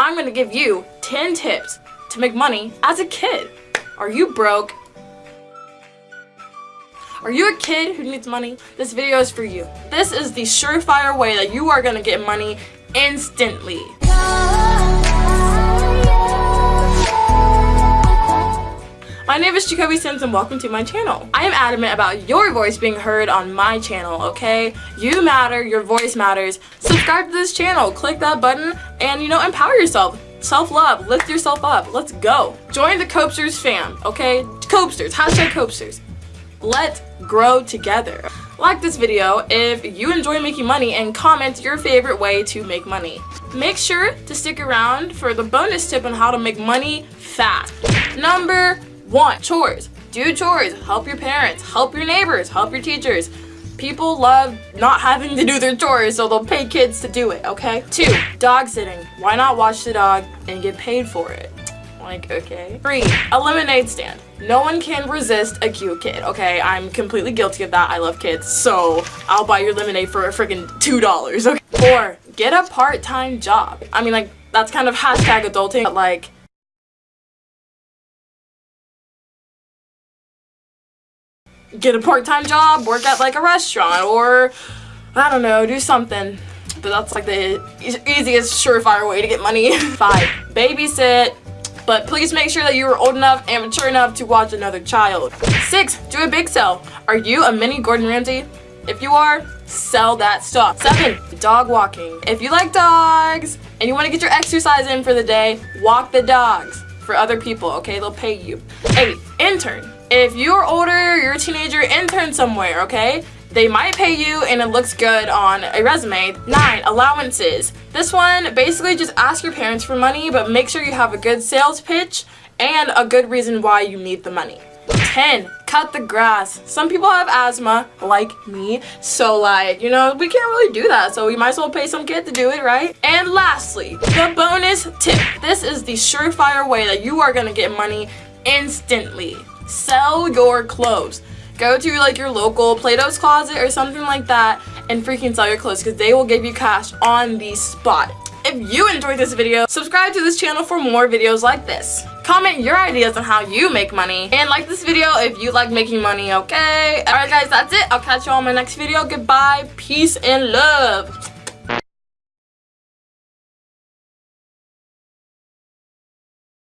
I'm to give you 10 tips to make money as a kid. Are you broke? Are you a kid who needs money? This video is for you. This is the surefire way that you are to get money instantly. My name is Jacoby Sims and welcome to my channel. I am adamant about your voice being heard on my channel, okay? You matter, your voice matters. Subscribe to this channel, click that button, and you know, empower yourself. Self-love, lift yourself up, let's go. Join the Copesters fam, okay? Copesters, hashtag Copesters. Let's grow together. Like this video if you enjoy making money and comment your favorite way to make money. Make sure to stick around for the bonus tip on how to make money fast. Number one, chores. Do chores. Help your parents. Help your neighbors. Help your teachers. People love not having to do their chores, so they'll pay kids to do it, okay? Two, dog sitting. Why not watch the dog and get paid for it? Like, okay. Three, a lemonade stand. No one can resist a cute kid, okay? I'm completely guilty of that. I love kids, so I'll buy your lemonade for a freaking $2, okay? Four, get a part-time job. I mean, like, that's kind of hashtag adulting, but like, get a part-time job, work at like a restaurant, or I don't know, do something. But that's like the easiest surefire way to get money. Five, babysit, but please make sure that you are old enough and mature enough to watch another child. Six, do a big sell. Are you a mini Gordon Ramsay? If you are, sell that stuff. Seven, dog walking. If you like dogs and you want to get your exercise in for the day, walk the dogs for other people, okay? They'll pay you. Eight, intern. If you're older, you're a teenager, intern somewhere, okay? They might pay you and it looks good on a resume. 9. Allowances. This one, basically just ask your parents for money, but make sure you have a good sales pitch and a good reason why you need the money. 10. Cut the grass. Some people have asthma, like me, so like, you know, we can't really do that, so we might as well pay some kid to do it, right? And lastly, the bonus tip. This is the surefire way that you are gonna get money instantly sell your clothes. Go to like your local Plato's Closet or something like that and freaking sell your clothes because they will give you cash on the spot. If you enjoyed this video, subscribe to this channel for more videos like this. Comment your ideas on how you make money. And like this video if you like making money, okay? Alright guys, that's it. I'll catch you on my next video. Goodbye, peace, and love.